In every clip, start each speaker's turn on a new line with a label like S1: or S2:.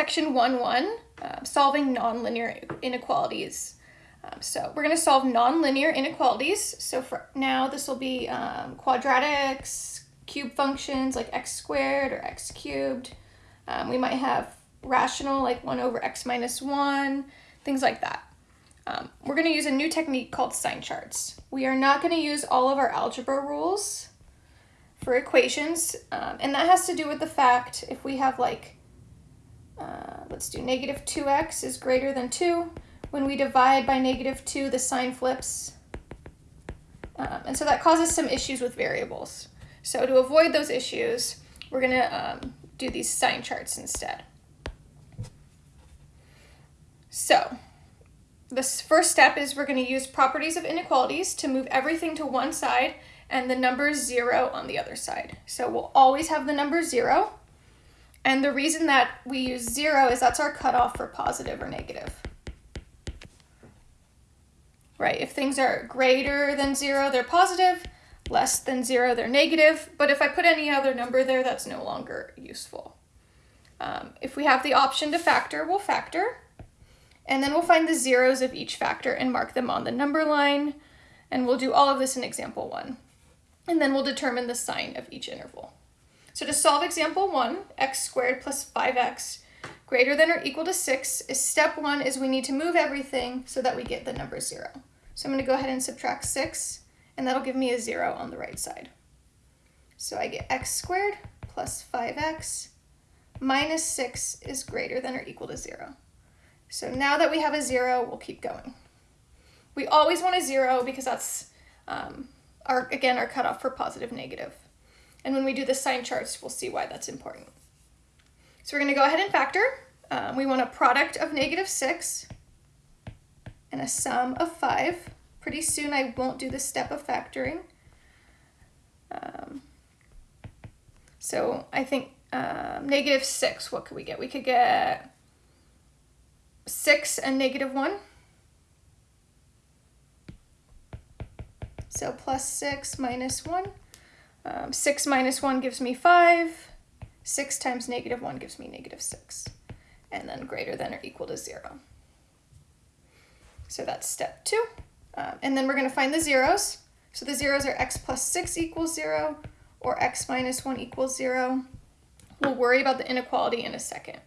S1: section 1-1, uh, solving nonlinear inequalities. Um, so we're going to solve nonlinear inequalities. So for now, this will be um, quadratics, cube functions like x squared or x cubed. Um, we might have rational like 1 over x minus 1, things like that. Um, we're going to use a new technique called sign charts. We are not going to use all of our algebra rules for equations, um, and that has to do with the fact if we have like, uh, let's do negative 2x is greater than 2, when we divide by negative 2, the sign flips. Um, and so that causes some issues with variables. So to avoid those issues, we're going to um, do these sign charts instead. So this first step is we're going to use properties of inequalities to move everything to one side and the number 0 on the other side. So we'll always have the number 0. And the reason that we use 0 is that's our cutoff for positive or negative right? If things are greater than zero, they're positive, less than zero, they're negative. But if I put any other number there, that's no longer useful. Um, if we have the option to factor, we'll factor. And then we'll find the zeros of each factor and mark them on the number line. And we'll do all of this in example one. And then we'll determine the sign of each interval. So to solve example one, x squared plus 5x greater than or equal to 6 is step one is we need to move everything so that we get the number 0. So I'm going to go ahead and subtract 6, and that'll give me a 0 on the right side. So I get x squared plus 5x minus 6 is greater than or equal to 0. So now that we have a 0, we'll keep going. We always want a 0 because that's, um, our again, our cutoff for positive, negative. And when we do the sign charts, we'll see why that's important. So we're going to go ahead and factor. Um, we want a product of negative 6 and a sum of 5. Pretty soon I won't do the step of factoring. Um, so I think um, negative 6, what could we get? We could get 6 and negative 1. So plus 6 minus 1. Um, 6 minus 1 gives me 5. 6 times negative 1 gives me negative 6. And then greater than or equal to 0. So that's step two. Um, and then we're going to find the zeros. So the zeros are x plus 6 equals 0 or x minus 1 equals 0. We'll worry about the inequality in a second.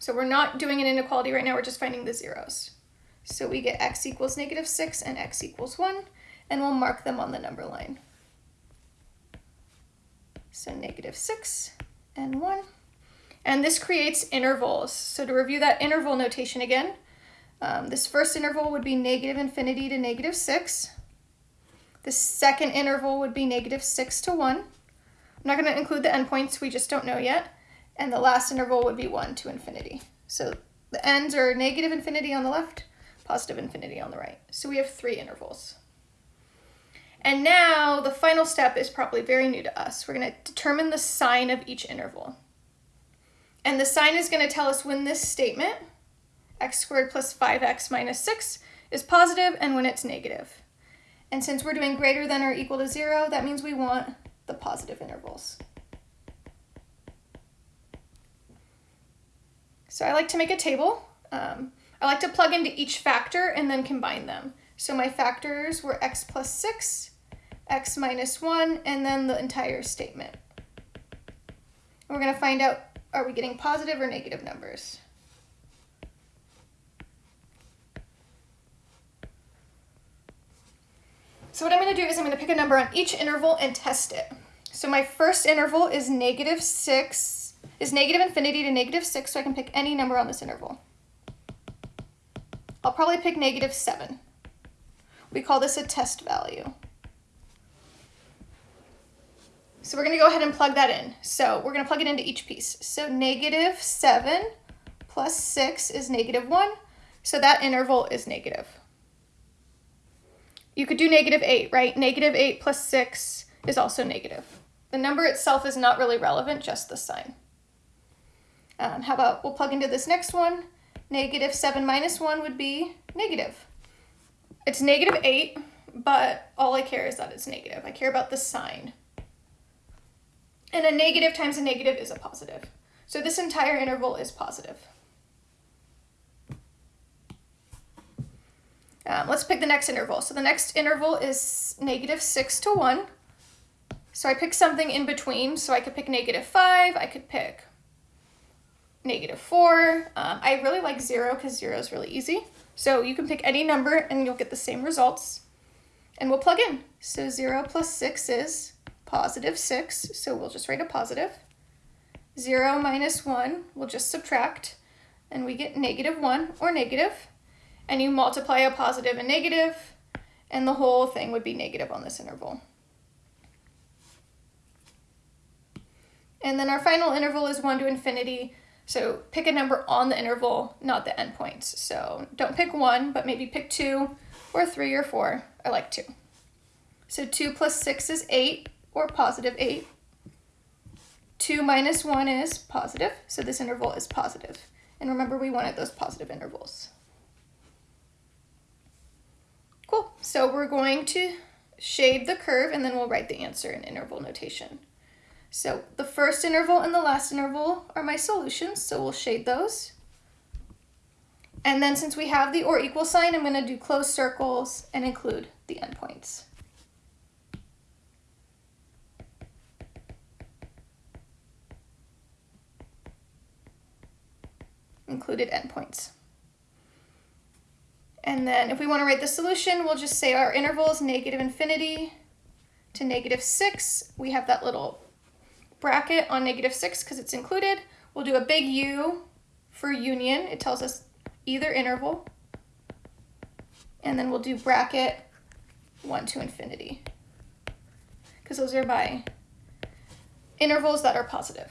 S1: So we're not doing an inequality right now, we're just finding the zeros. So we get x equals negative 6 and x equals 1, and we'll mark them on the number line. So negative 6 and 1. And this creates intervals. So to review that interval notation again, um, this first interval would be negative infinity to negative 6. The second interval would be negative 6 to 1. I'm not going to include the endpoints, we just don't know yet. And the last interval would be 1 to infinity. So the ends are negative infinity on the left, positive infinity on the right. So we have three intervals. And now the final step is probably very new to us. We're going to determine the sign of each interval. And the sign is going to tell us when this statement x squared plus 5x minus 6 is positive and when it's negative. And since we're doing greater than or equal to 0, that means we want the positive intervals. So I like to make a table. Um, I like to plug into each factor and then combine them. So my factors were x plus 6, x minus 1, and then the entire statement. we're going to find out, are we getting positive or negative numbers? So what I'm going to do is I'm going to pick a number on each interval and test it. So my first interval is negative 6, is negative infinity to negative 6, so I can pick any number on this interval. I'll probably pick negative 7. We call this a test value. So we're going to go ahead and plug that in. So we're going to plug it into each piece. So negative 7 plus 6 is negative 1, so that interval is negative you could do negative 8, right? Negative 8 plus 6 is also negative. The number itself is not really relevant, just the sign. Um, how about we'll plug into this next one. Negative 7 minus 1 would be negative. It's negative 8, but all I care is that it's negative. I care about the sign. And a negative times a negative is a positive. So this entire interval is positive. Um, let's pick the next interval. So the next interval is negative 6 to 1. So I pick something in between. So I could pick negative 5. I could pick negative 4. Um, I really like 0 because 0 is really easy. So you can pick any number and you'll get the same results. And we'll plug in. So 0 plus 6 is positive 6. So we'll just write a positive. 0 minus 1, we'll just subtract. And we get negative 1 or negative and you multiply a positive and negative, and the whole thing would be negative on this interval. And then our final interval is 1 to infinity, so pick a number on the interval, not the endpoints. So don't pick 1, but maybe pick 2, or 3, or 4. I like 2. So 2 plus 6 is 8, or positive 8. 2 minus 1 is positive, so this interval is positive. And remember, we wanted those positive intervals. Cool. So we're going to shade the curve and then we'll write the answer in interval notation. So the first interval and the last interval are my solutions, so we'll shade those. And then since we have the or equal sign, I'm going to do closed circles and include the endpoints. Included endpoints. And then if we want to write the solution, we'll just say our interval is negative infinity to negative 6. We have that little bracket on negative 6 because it's included. We'll do a big U for union. It tells us either interval. And then we'll do bracket 1 to infinity because those are my intervals that are positive.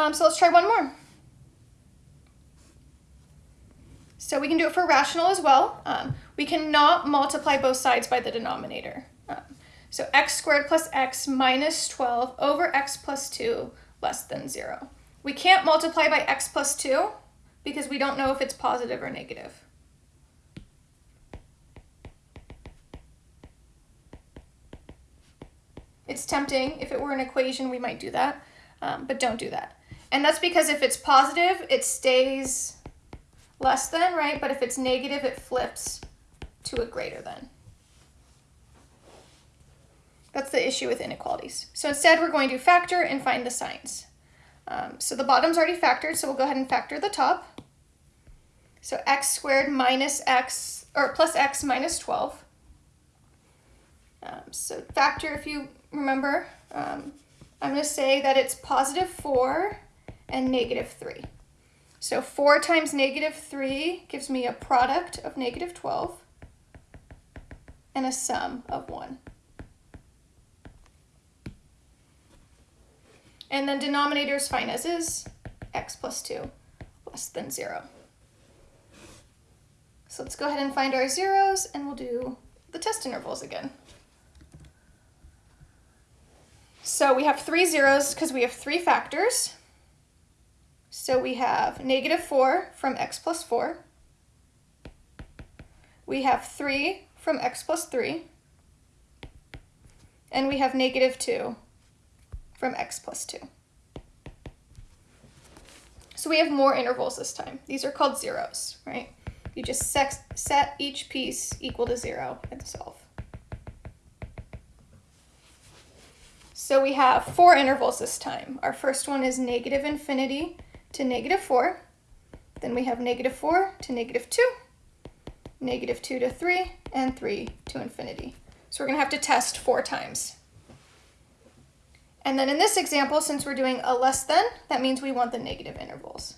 S1: Um, so let's try one more. So we can do it for rational as well. Um, we cannot multiply both sides by the denominator. Um, so x squared plus x minus 12 over x plus 2 less than 0. We can't multiply by x plus 2 because we don't know if it's positive or negative. It's tempting. If it were an equation, we might do that, um, but don't do that. And that's because if it's positive, it stays less than, right? But if it's negative, it flips to a greater than. That's the issue with inequalities. So instead, we're going to factor and find the signs. Um, so the bottom's already factored, so we'll go ahead and factor the top. So x squared minus x, or plus x minus 12. Um, so factor, if you remember, um, I'm going to say that it's positive 4 and negative 3. So 4 times negative 3 gives me a product of negative 12 and a sum of 1. And then denominator is fine as is, x plus 2 less than 0. So let's go ahead and find our zeros and we'll do the test intervals again. So we have three zeros because we have three factors. So we have negative 4 from x plus 4. We have 3 from x plus 3. And we have negative 2 from x plus 2. So we have more intervals this time. These are called zeros, right? You just set each piece equal to 0 and solve. So we have four intervals this time. Our first one is negative infinity to negative 4. Then we have negative 4 to negative 2, negative 2 to 3, and 3 to infinity. So we're going to have to test four times. And then in this example, since we're doing a less than, that means we want the negative intervals.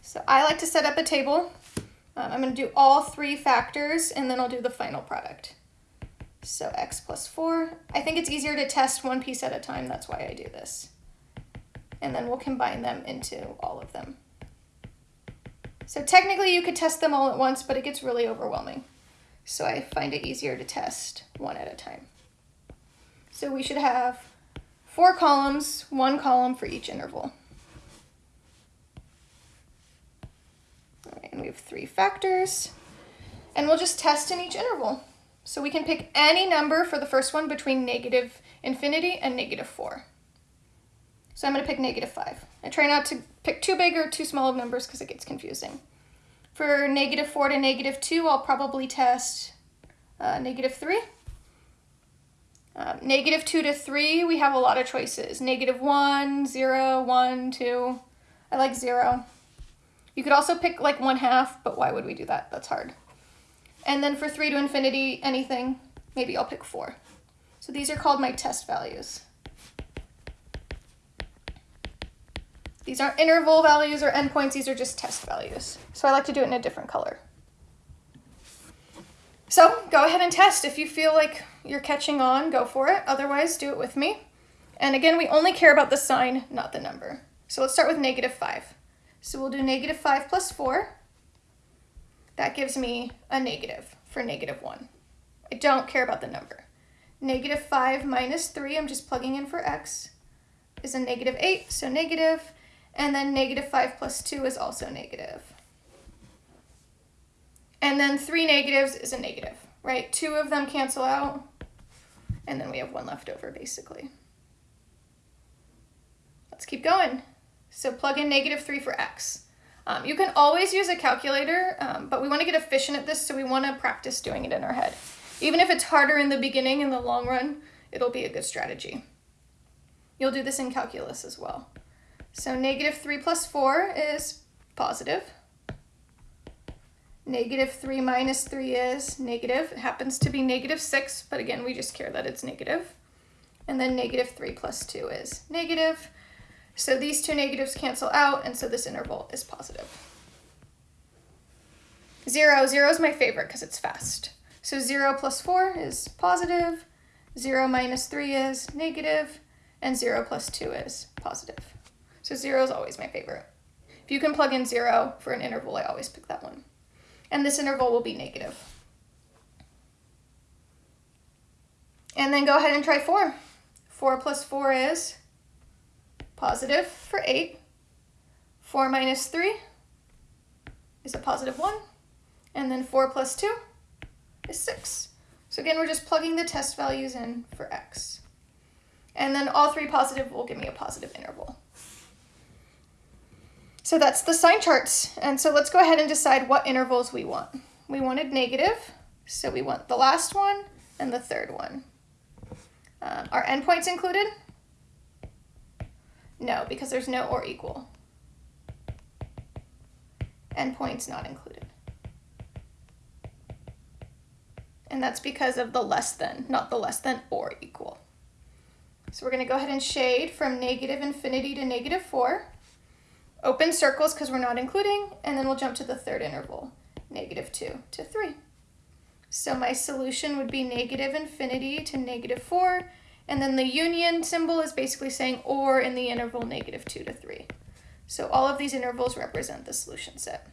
S1: So I like to set up a table. Um, I'm going to do all three factors, and then I'll do the final product. So x plus 4. I think it's easier to test one piece at a time. That's why I do this. And then we'll combine them into all of them. So technically you could test them all at once, but it gets really overwhelming. So I find it easier to test one at a time. So we should have four columns, one column for each interval. and we have three factors. And we'll just test in each interval. So we can pick any number for the first one between negative infinity and negative 4. So I'm going to pick negative 5. I try not to pick too big or too small of numbers because it gets confusing. For negative 4 to negative 2, I'll probably test uh, negative 3. Uh, negative 2 to 3, we have a lot of choices. Negative 1, 0, 1, 2. I like 0. You could also pick like 1 half, but why would we do that? That's hard. And then for 3 to infinity, anything, maybe I'll pick 4. So these are called my test values. These aren't interval values or endpoints, these are just test values. So I like to do it in a different color. So go ahead and test. If you feel like you're catching on, go for it. Otherwise, do it with me. And again, we only care about the sign, not the number. So let's start with negative 5. So we'll do negative 5 plus 4. That gives me a negative for negative 1. I don't care about the number. Negative 5 minus 3, I'm just plugging in for x, is a negative 8, so negative. And then negative 5 plus 2 is also negative. And then three negatives is a negative, right? Two of them cancel out, and then we have one left over, basically. Let's keep going. So plug in negative 3 for x. Um, you can always use a calculator, um, but we want to get efficient at this, so we want to practice doing it in our head. Even if it's harder in the beginning, in the long run, it'll be a good strategy. You'll do this in calculus as well. So negative 3 plus 4 is positive. Negative 3 minus 3 is negative. It happens to be negative 6, but again, we just care that it's negative. And then negative 3 plus 2 is negative. So these two negatives cancel out, and so this interval is positive. 0, 0 is my favorite because it's fast. So 0 plus 4 is positive, 0 minus 3 is negative, and 0 plus 2 is positive. So 0 is always my favorite. If you can plug in 0 for an interval, I always pick that one and this interval will be negative. And then go ahead and try 4. 4 plus 4 is positive for 8. 4 minus 3 is a positive 1. And then 4 plus 2 is 6. So again, we're just plugging the test values in for x. And then all three positive will give me a positive interval. So that's the sign charts. And so let's go ahead and decide what intervals we want. We wanted negative, so we want the last one and the third one. Uh, are endpoints included? No, because there's no or equal. Endpoints not included. And that's because of the less than, not the less than or equal. So we're going to go ahead and shade from negative infinity to negative 4 open circles because we're not including, and then we'll jump to the third interval, negative 2 to 3. So my solution would be negative infinity to negative 4, and then the union symbol is basically saying or in the interval negative 2 to 3. So all of these intervals represent the solution set.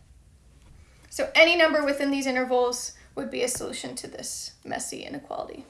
S1: So any number within these intervals would be a solution to this messy inequality.